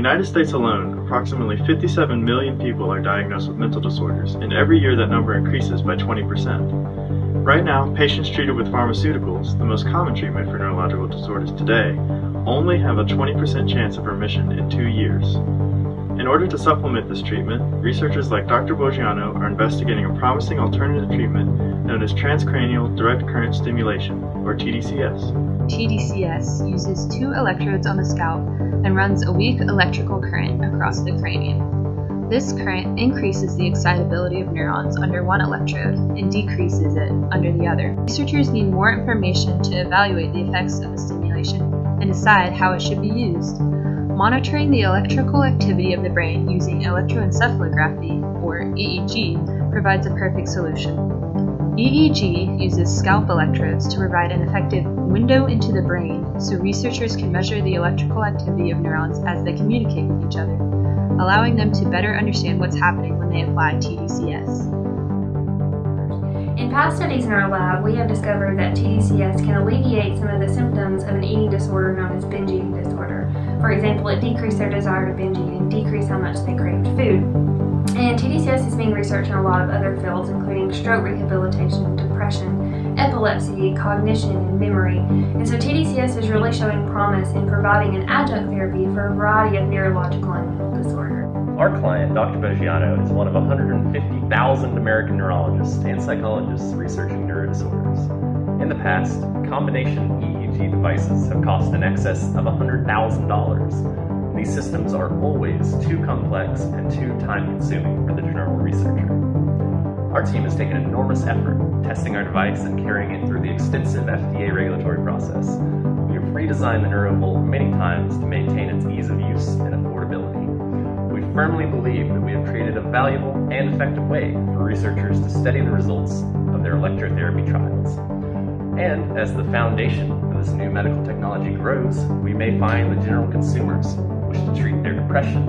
United States alone, approximately 57 million people are diagnosed with mental disorders, and every year that number increases by 20%. Right now, patients treated with pharmaceuticals, the most common treatment for neurological disorders today, only have a 20% chance of remission in two years. In order to supplement this treatment, researchers like Dr. Boggiano are investigating a promising alternative treatment known as transcranial direct current stimulation, or TDCS. TDCS uses two electrodes on the scalp and runs a weak electrical current across the cranium. This current increases the excitability of neurons under one electrode and decreases it under the other. Researchers need more information to evaluate the effects of the stimulation and decide how it should be used. Monitoring the electrical activity of the brain using electroencephalography, or EEG, provides a perfect solution. EEG uses scalp electrodes to provide an effective window into the brain so researchers can measure the electrical activity of neurons as they communicate with each other, allowing them to better understand what's happening when they apply TDCS. In past studies in our lab, we have discovered that TDCS can alleviate some of the symptoms of an eating disorder known as binge eating disorder. For example, it decreased their desire to binge eat and decreased how much they craved food. And TDCS is being researched in a lot of other fields, including stroke rehabilitation, depression, epilepsy, cognition, and memory. And so TDCS is really showing promise in providing an adjunct therapy for a variety of neurological and mental disorders. Our client, Dr. Boggiano, is one of 150,000 American neurologists and psychologists researching neurodisorders. In the past, combination EEG devices have cost in excess of $100,000. These systems are always too complex and too time-consuming for the general researcher. Our team has taken enormous effort testing our device and carrying it through the extensive FDA regulatory process. We have redesigned the NeuroVolt many times to maintain its ease of use firmly believe that we have created a valuable and effective way for researchers to study the results of their electrotherapy trials. And as the foundation for this new medical technology grows, we may find that general consumers wish to treat their depression,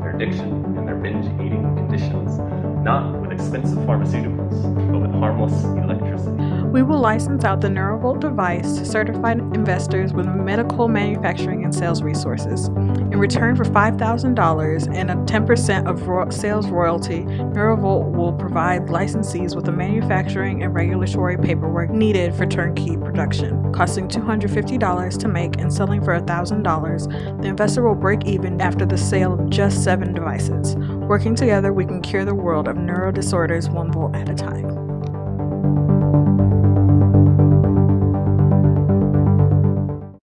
their addiction, and their binge eating conditions, not with expensive pharmaceuticals, but with harmless electricity. We will license out the NeuroVolt device to certified investors with medical manufacturing and sales resources. In return for $5,000 and a 10% of ro sales royalty, NeuroVolt will provide licensees with the manufacturing and regulatory paperwork needed for turnkey production. Costing $250 to make and selling for $1,000, the investor will break even after the sale of just seven devices. Working together, we can cure the world of neuro disorders one volt at a time.